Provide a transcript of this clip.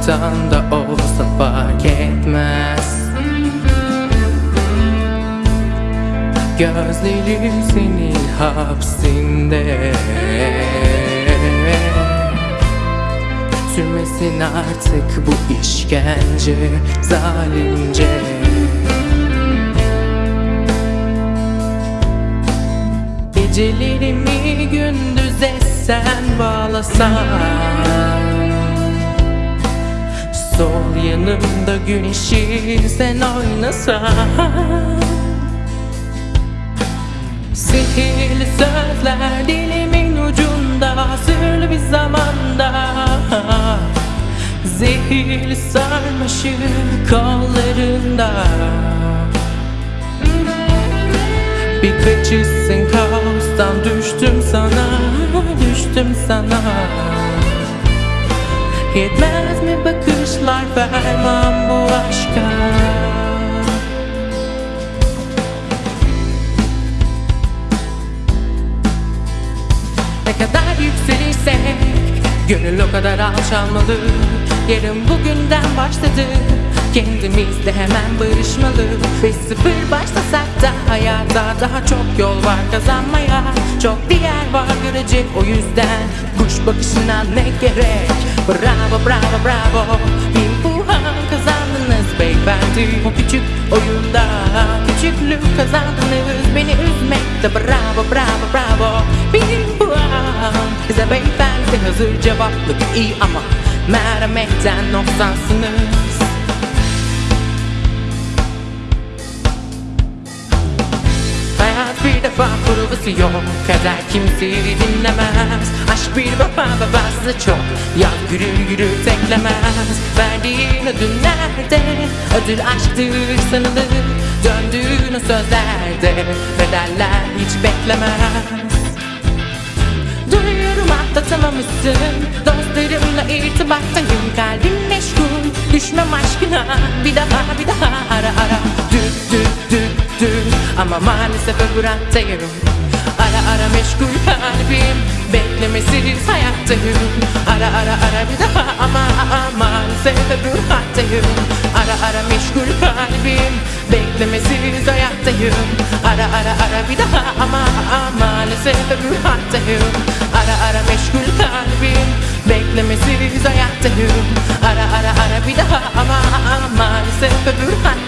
uzaktan da olsa fark etmez. Gözlerim senin hapsinde. Sürmesin artık bu işkence zalimce. Gecelerimi gündüz etsen bağlasan. Sol yanımda güneşi sen oynasan. Sihirli sözler dilimin ucunda Sırlı bir zamanda. Zehirli sarmaşık kollarında. Bir kaçışsın kaostan düştüm sana Düştüm sana. Yetmez mi bakışlar ferman bu aşka. Ne kadar yükselirsek Gönül o kadar alçalmalı. Yarın bugünden başladı Kendimizle hemen barışmalı. Ve sıfır başlasak da Hayata daha çok yol var kazanmaya. Çok diğer var görecek o yüzden. Kuş bakışına ne gerek? Bravo bravo bravo beyefendi Bu küçük oyunda. Küçüklük kazandınız Beni üzmekte. Bravo bravo bravo. Bin puan Bize beyefendi. Hazır cevaplık iyi ama Merhametten noksansınız provası yok Kader kimseyi dinlemez. Aşk bir baba babası çok. Yaz yürür yürür teklemez. Verdiğin ödül nerede? Ödül aşktır sanılır. Döndüğün o sözlerde Bedeller hiç beklemez. Duyuyorum atlatamamışsın. Dostlarımla irtibattayım. Kalbim meşgul. Düşmem aşkına. Bir daha bir daha ara ara. Düt düt düt düt Ama maalesef öbür hattayım Ara ara meşgul kalbim Beklemesiz hayattayım Ara ara ara bir daha ama ama maalesef öbür hattayım Ara ara meşgul kalbim Beklemesiz hayattayım Ara ara ara bir daha ama ama maalesef öbür hattayım Ara ara meşgul kalbim Beklemesiz hayattayım Ara ara ara bir daha ama ama maalesef öbür hattayım